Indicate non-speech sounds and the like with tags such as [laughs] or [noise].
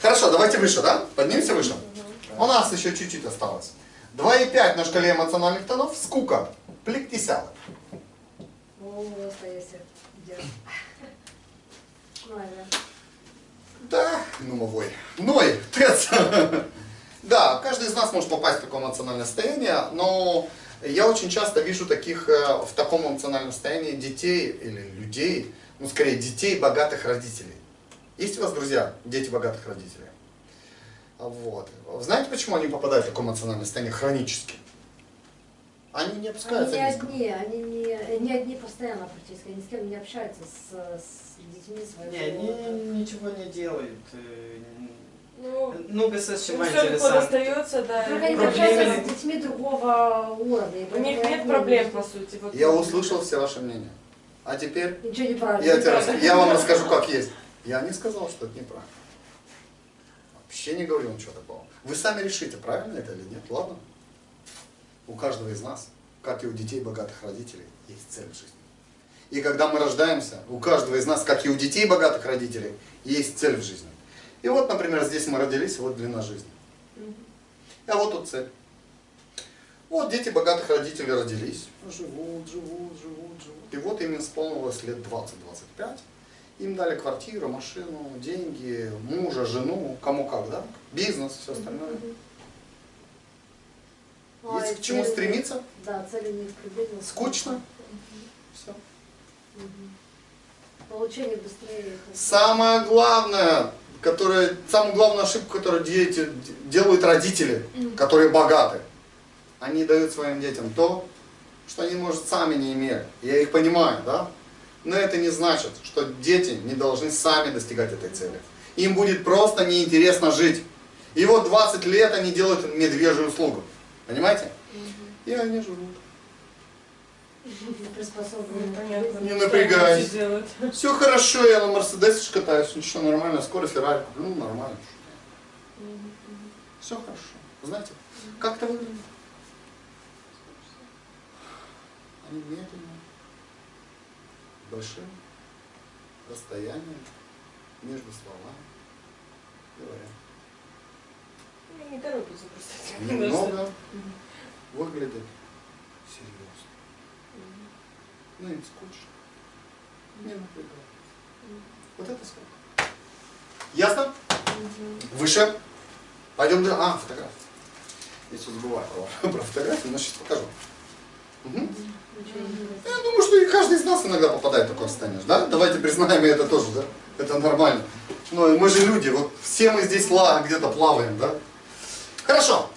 Хорошо, давайте выше, да? Поднимемся выше. У нас еще чуть-чуть осталось. 2,5 на шкале эмоциональных тонов. Скука. Правильно. Да, ну мовой. Ной, тец. Да, каждый из нас может попасть в такое эмоциональное состояние, но я очень часто вижу таких э, в таком эмоциональном состоянии детей или людей, ну скорее детей богатых родителей. Есть у вас друзья, дети богатых родителей? А Вот. Знаете, почему они попадают в такое эмоциональное состояние хронически? Они не Они опускаются не низко. одни, они не, не одни постоянно практически, они с кем не общаются с, с детьми своего. Не, они ничего не делают. э, Ну, Ну, государство ну, interesante. достается, да. Только они не Проблемы общаются с детьми другого уровня. У них нет они проблем, по сути. Вот. Я услышал все ваши мнения. А теперь Ничего не правильно. я, тебе рас- я вам расскажу, как есть. Я не сказал, что это неправильно. Вообще не говорил ничего такого. Вы сами решите, правильно это или нет. Ладно? У каждого из нас, как и у детей богатых родителей, есть цель в жизни. И когда мы рождаемся, у каждого из нас, как и у детей богатых родителей, есть цель в жизни. И вот, например, здесь мы родились, вот длина жизни. А вот тут цель. Вот дети богатых родителей родились, живут, живут, живут, живут. И вот им исполнилось лет 20-25. Им дали квартиру, машину, деньги, мужа, жену, кому как, да? Бизнес, все остальное. А Есть к чему цели- стремиться? Да, цели не приблизительно. Скучно? Все. Получение быстрее. Самое главное, которое, самую главную ошибку, которую дети, делают родители, которые богаты, они дают своим детям то, что они, может, сами не имели. Я их понимаю, да? Но это не значит, что дети не должны сами достигать этой цели. Им будет просто неинтересно жить. И вот 20 лет они делают медвежью услугу. Понимаете? И они живут. Не напрягайся. Все хорошо, я на Мерседесе катаюсь, ничего нормально, скоро Феррари куплю, ну нормально. Все хорошо. Знаете, как это выглядит? Они медленно, большим расстоянием между словами говорят. Они не торопятся просто. Немного [laughs] выглядят серьезно. Ну им скучно. Не напрягает. Вот это сколько. Ясно? Выше. Пойдем дальше. А, фотография. Я все забываю про, [laughs] про фотографию, но сейчас покажу. Мгм. Я каждый из нас иногда попадает в такое состояние. Да? Давайте признаем и это тоже, да? Это нормально. Ну, мы же люди, вот все мы здесь где-то плаваем, да? Хорошо.